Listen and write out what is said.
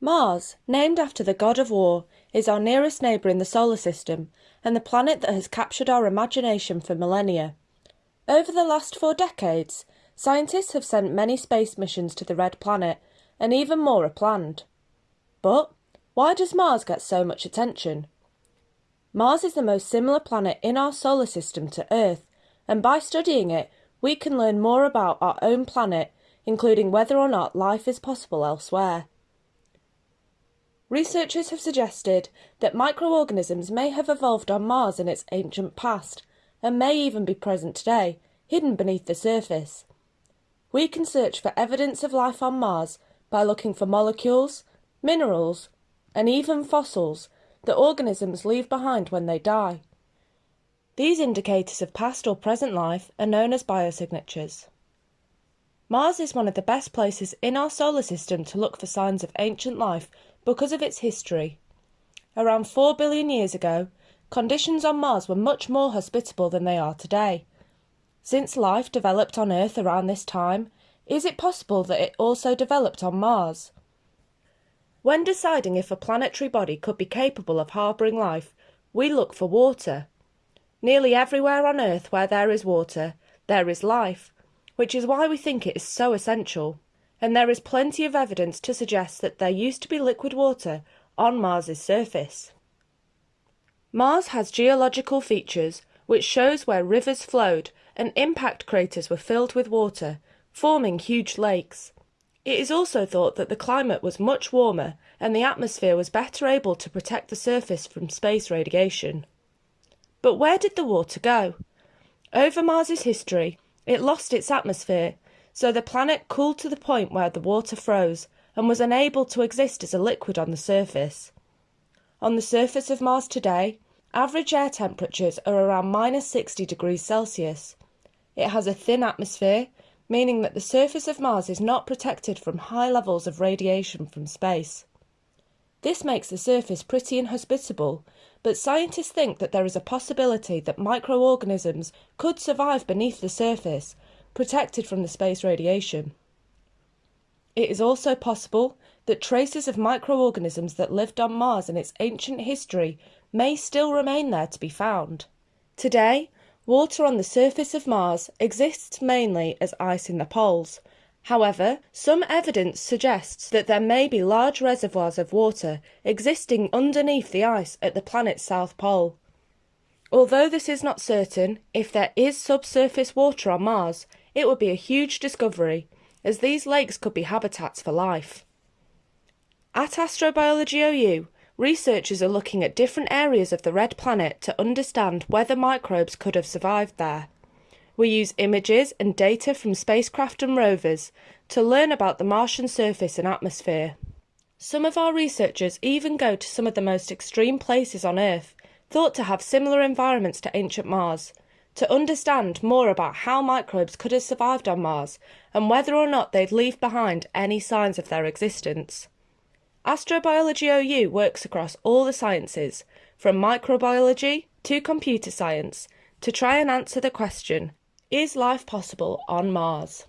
Mars, named after the god of war, is our nearest neighbour in the solar system and the planet that has captured our imagination for millennia. Over the last four decades, scientists have sent many space missions to the red planet, and even more are planned. But why does Mars get so much attention? Mars is the most similar planet in our solar system to Earth, and by studying it, we can learn more about our own planet, including whether or not life is possible elsewhere. Researchers have suggested that microorganisms may have evolved on Mars in its ancient past and may even be present today, hidden beneath the surface. We can search for evidence of life on Mars by looking for molecules, minerals, and even fossils that organisms leave behind when they die. These indicators of past or present life are known as biosignatures. Mars is one of the best places in our solar system to look for signs of ancient life because of its history. Around 4 billion years ago, conditions on Mars were much more hospitable than they are today. Since life developed on Earth around this time, is it possible that it also developed on Mars? When deciding if a planetary body could be capable of harbouring life, we look for water. Nearly everywhere on Earth where there is water, there is life, which is why we think it is so essential and there is plenty of evidence to suggest that there used to be liquid water on Mars's surface. Mars has geological features which shows where rivers flowed and impact craters were filled with water, forming huge lakes. It is also thought that the climate was much warmer and the atmosphere was better able to protect the surface from space radiation. But where did the water go? Over Mars's history, it lost its atmosphere so the planet cooled to the point where the water froze and was unable to exist as a liquid on the surface. On the surface of Mars today, average air temperatures are around minus 60 degrees Celsius. It has a thin atmosphere, meaning that the surface of Mars is not protected from high levels of radiation from space. This makes the surface pretty inhospitable, but scientists think that there is a possibility that microorganisms could survive beneath the surface protected from the space radiation. It is also possible that traces of microorganisms that lived on Mars in its ancient history may still remain there to be found. Today, water on the surface of Mars exists mainly as ice in the poles. However, some evidence suggests that there may be large reservoirs of water existing underneath the ice at the planet's south pole. Although this is not certain, if there is subsurface water on Mars, it would be a huge discovery, as these lakes could be habitats for life. At Astrobiology OU, researchers are looking at different areas of the red planet to understand whether microbes could have survived there. We use images and data from spacecraft and rovers to learn about the Martian surface and atmosphere. Some of our researchers even go to some of the most extreme places on Earth, thought to have similar environments to ancient Mars, to understand more about how microbes could have survived on Mars and whether or not they'd leave behind any signs of their existence. Astrobiology OU works across all the sciences, from microbiology to computer science, to try and answer the question Is life possible on Mars?